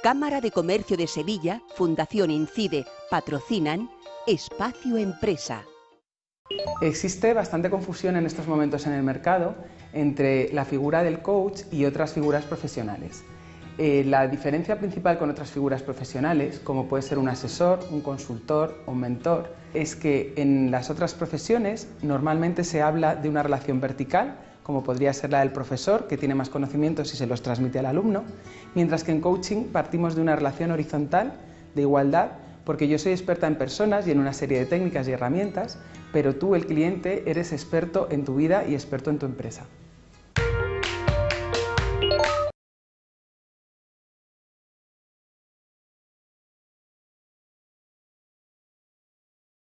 Cámara de Comercio de Sevilla, Fundación Incide, patrocinan Espacio Empresa. Existe bastante confusión en estos momentos en el mercado entre la figura del coach y otras figuras profesionales. Eh, la diferencia principal con otras figuras profesionales, como puede ser un asesor, un consultor o un mentor, es que en las otras profesiones normalmente se habla de una relación vertical, como podría ser la del profesor, que tiene más conocimientos y se los transmite al alumno, mientras que en coaching partimos de una relación horizontal, de igualdad, porque yo soy experta en personas y en una serie de técnicas y herramientas, pero tú, el cliente, eres experto en tu vida y experto en tu empresa.